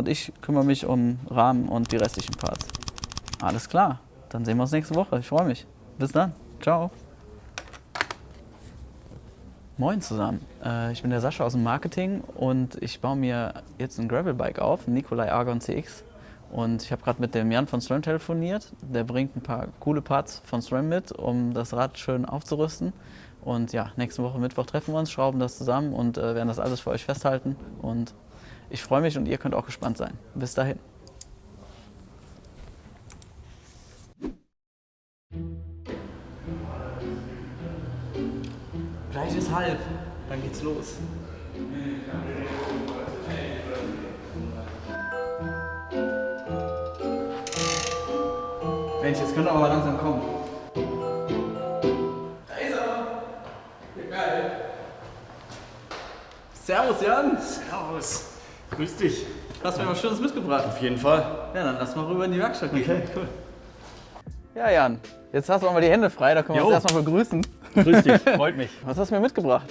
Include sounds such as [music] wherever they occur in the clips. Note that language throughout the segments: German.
und ich kümmere mich um Rahmen und die restlichen Parts. Alles klar, dann sehen wir uns nächste Woche. Ich freue mich. Bis dann. Ciao. Moin zusammen, äh, ich bin der Sascha aus dem Marketing und ich baue mir jetzt ein Gravelbike auf, ein Nikolai Argon CX. Und ich habe gerade mit dem Jan von SRAM telefoniert. Der bringt ein paar coole Parts von SRAM mit, um das Rad schön aufzurüsten. Und ja, nächste Woche Mittwoch treffen wir uns, schrauben das zusammen und äh, werden das alles für euch festhalten. Und ich freue mich und ihr könnt auch gespannt sein. Bis dahin. Gleich ist halb, dann geht's los. Mensch, jetzt könnt ihr aber langsam kommen. Da ist er! Geil! Servus Jan! Servus. Grüß dich. Hast du mir was Schönes mitgebracht? Auf jeden Fall. Ja, dann lass mal rüber in die Werkstatt gehen. Okay, cool. Ja, Jan, jetzt hast du auch mal die Hände frei, da können wir Jo. uns erstmal begrüßen. Grüß dich, [laughs] freut mich. Was hast du mir mitgebracht?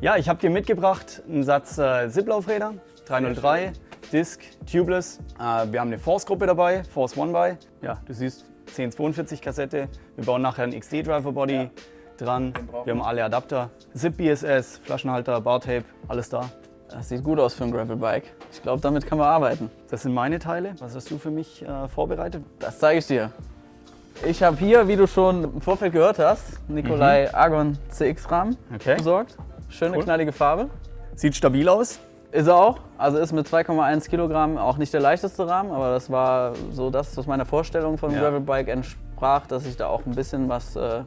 Ja, ich habe dir mitgebracht einen Satz äh, Zip-Laufräder, 303, Disc, Tubeless. Äh, wir haben eine Force-Gruppe dabei, Force One by. Ja, du siehst 1042 Kassette. Wir bauen nachher einen XD-Driver-Body dran. brauchen Wir haben alle Adapter, Zip BSS, Flaschenhalter, Bartape, alles da. Das sieht gut aus für ein Gravelbike. Ich glaube, damit kann man arbeiten. Das sind meine Teile. Was hast du für mich äh, vorbereitet? Das zeige ich dir. Ich habe hier, wie du schon im Vorfeld gehört hast, Nikolai Argon CX Rahmen Okay. besorgt. Schöne Cool. knallige Farbe. Sieht stabil aus. Ist er auch. Also ist mit 2,1 Kilogramm auch nicht der leichteste Rahmen, aber das war so das, was meiner Vorstellung von Ja. Gravelbike entsprach, dass ich da auch ein bisschen was äh,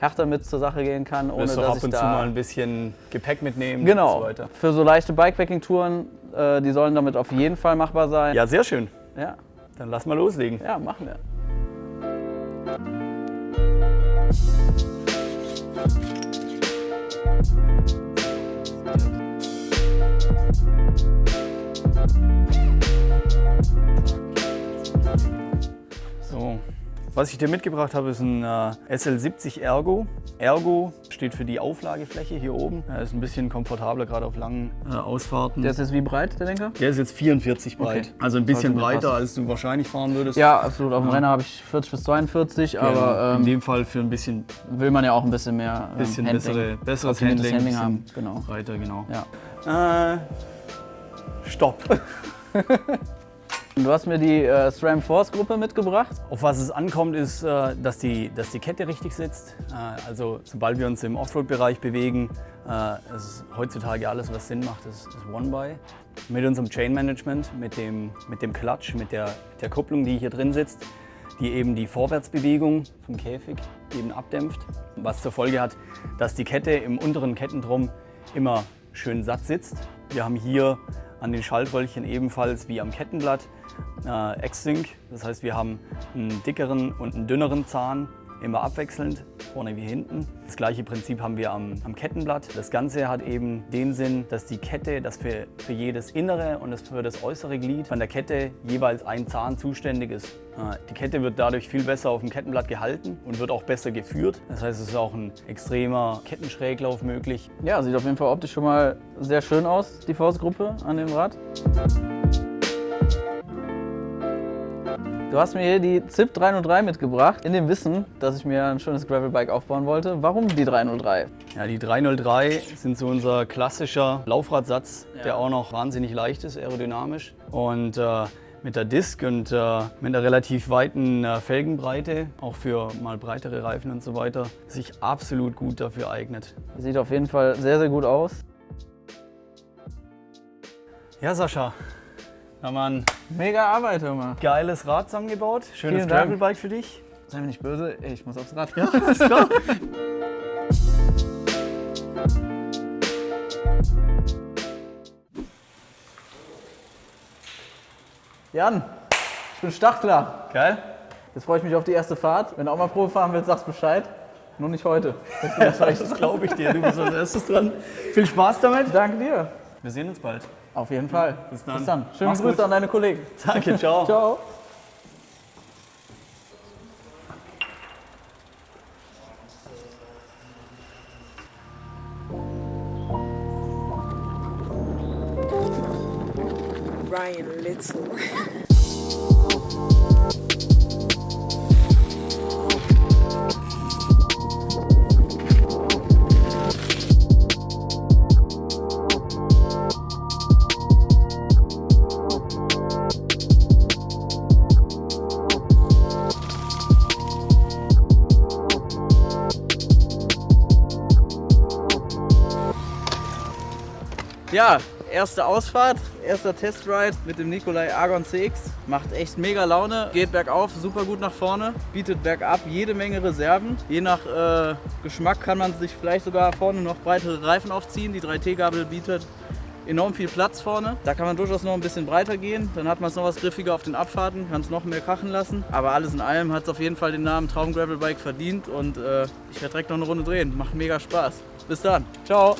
härter mit zur Sache gehen kann, ohne Willst du dass ab ich und da zu mal ein bisschen Gepäck mitnehmen genau und so weiter. für so leichte Bikepacking-Touren, äh, die sollen damit auf jeden Fall machbar sein. Ja, sehr schön. ja, Dann lass mal loslegen. ja machen wir. So, was ich dir mitgebracht habe, ist ein äh, SL70 Ergo. Ergo steht für die Auflagefläche hier oben. Er ist ein bisschen komfortabler, gerade auf langen äh, Ausfahrten. Der ist jetzt wie breit, der Lenker? Der ist jetzt 44 breit. Okay. Also ein bisschen mir breiter, passen. als du wahrscheinlich fahren würdest. Ja, absolut. Auf dem Renner habe ich 40 bis 42, Genau. aber in ähm, dem Fall für ein bisschen, will man ja auch ein bisschen mehr ähm, bisschen Handling, bessere, besseres Handling, Handling haben. Genau. breiter, genau. Ja. Äh, stopp. [laughs] Du hast mir die äh, SRAM Force Gruppe mitgebracht. Auf was es ankommt, ist, äh, dass die, dass die Kette richtig sitzt. Äh, Also sobald wir uns im Offroad-Bereich bewegen, äh, ist heutzutage alles, was Sinn macht, ist, ist One-By. Mit unserem Chain-Management, mit dem, mit dem Clutch, mit der, der Kupplung, die hier drin sitzt, die eben die Vorwärtsbewegung vom Käfig eben abdämpft. Was zur Folge hat, dass die Kette im unteren Kettendrum immer schön satt sitzt. Wir haben hier an den Schaltröllchen ebenfalls wie am Kettenblatt äh, X-Sync. Das heißt, wir haben einen dickeren und einen dünneren Zahn, immer abwechselnd, vorne wie hinten. Das gleiche Prinzip haben wir am, am Kettenblatt. Das Ganze hat eben den Sinn, dass die Kette, dass für, für jedes innere und das für das äußere Glied von der Kette jeweils ein Zahn zuständig ist. Äh, Die Kette wird dadurch viel besser auf dem Kettenblatt gehalten und wird auch besser geführt. Das heißt, es ist auch ein extremer Kettenschräglauf möglich. Ja, sieht auf jeden Fall optisch schon mal sehr schön aus, die Force Gruppe an dem Rad. Du hast mir hier die ZIP 303 mitgebracht, in dem Wissen, dass ich mir ein schönes Gravelbike aufbauen wollte. Warum die 303? Ja, die 303 sind so unser klassischer Laufradsatz, Ja. der auch noch wahnsinnig leicht ist, aerodynamisch. Und äh, mit der Disc und äh, mit einer relativ weiten äh, Felgenbreite, auch für mal breitere Reifen und so weiter, sich absolut gut dafür eignet. Sieht auf jeden Fall sehr, sehr gut aus. Ja, Sascha, haben ein Mega Arbeit, hör mal. geiles Rad zusammengebaut. Schönes. Gravelbike für dich. Sei mir nicht böse, ich muss aufs Rad. Ja, [laughs] ist klar. Jan, ich bin startklar. Geil. Jetzt freue ich mich auf die erste Fahrt. Wenn du auch mal Probe fahren willst, sagst Bescheid. Nur nicht heute. [laughs] Das glaube ich dir. Du bist als erstes dran. Viel Spaß damit. Danke dir. Wir sehen uns bald. Auf jeden Fall. Bis dann. Bis dann. Schöne Mach's Grüße gut. an deine Kollegen. [laughs] Danke, ciao. [laughs] Ciao. Ryan Little. [laughs] Ja, erste Ausfahrt, erster Testride mit dem Nikolai Argon CX. Macht echt mega Laune, geht bergauf, super gut nach vorne, bietet bergab jede Menge Reserven. Je nach äh, Geschmack kann man sich vielleicht sogar vorne noch breitere Reifen aufziehen. Die 3T-Gabel bietet enorm viel Platz vorne. Da kann man durchaus noch ein bisschen breiter gehen. Dann hat man es noch was griffiger auf den Abfahrten, kann es noch mehr krachen lassen. Aber alles in allem hat es auf jeden Fall den Namen Traum Gravel Bike verdient und äh, ich werde direkt noch eine Runde drehen. Macht mega Spaß. Bis dann. Ciao.